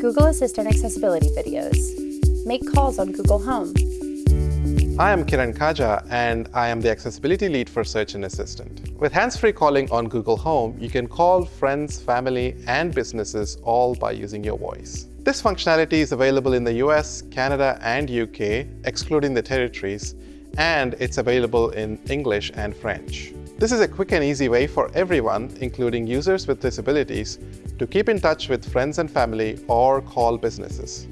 Google Assistant accessibility videos. Make calls on Google Home. I am Kiran Kaja, and I am the accessibility lead for Search and Assistant. With hands-free calling on Google Home, you can call friends, family, and businesses all by using your voice. This functionality is available in the US, Canada, and UK, excluding the territories, and it's available in English and French. This is a quick and easy way for everyone, including users with disabilities, to keep in touch with friends and family or call businesses.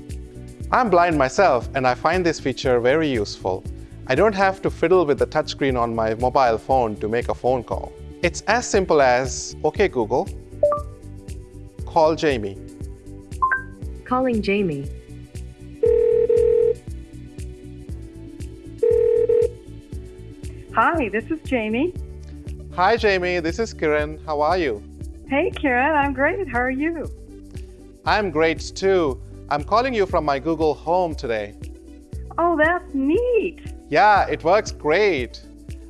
I'm blind myself, and I find this feature very useful. I don't have to fiddle with the touchscreen on my mobile phone to make a phone call. It's as simple as, OK Google, call Jamie. Calling Jamie. Hi, this is Jamie. Hi Jamie, this is Kiran. How are you? Hey, Kiran, I'm great. How are you? I'm great too. I'm calling you from my Google Home today. Oh, that's neat. Yeah, it works great.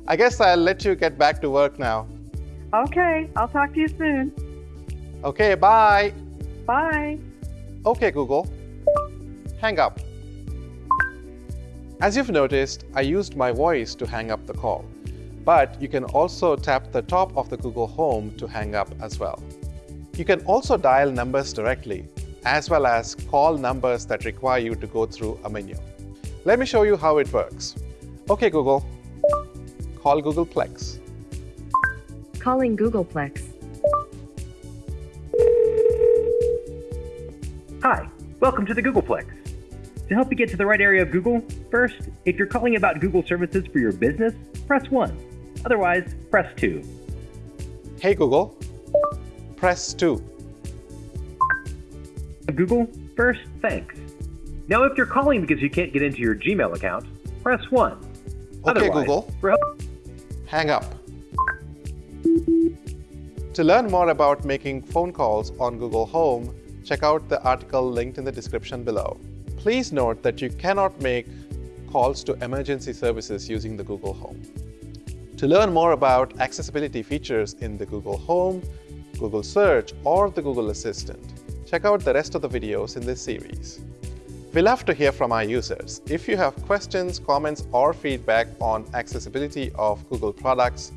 I guess I'll let you get back to work now. Okay, I'll talk to you soon. Okay, bye. Bye. Okay, Google. Hang up. As you've noticed, I used my voice to hang up the call. But you can also tap the top of the Google Home to hang up as well. You can also dial numbers directly, as well as call numbers that require you to go through a menu. Let me show you how it works. OK, Google. Call Googleplex. Calling Googleplex. Hi, welcome to the Googleplex. To help you get to the right area of Google, first, if you're calling about Google services for your business, press 1. Otherwise, press 2. Hey Google, press 2. Google, first, thanks. Now if you're calling because you can't get into your Gmail account, press 1. OK Otherwise, Google, hang up. To learn more about making phone calls on Google Home, check out the article linked in the description below. Please note that you cannot make calls to emergency services using the Google Home. To learn more about accessibility features in the Google Home, Google Search, or the Google Assistant, check out the rest of the videos in this series. We love to hear from our users. If you have questions, comments, or feedback on accessibility of Google products,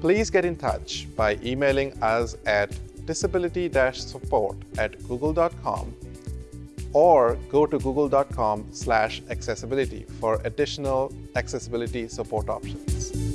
please get in touch by emailing us at disability-support at google.com or go to google.com accessibility for additional accessibility support options.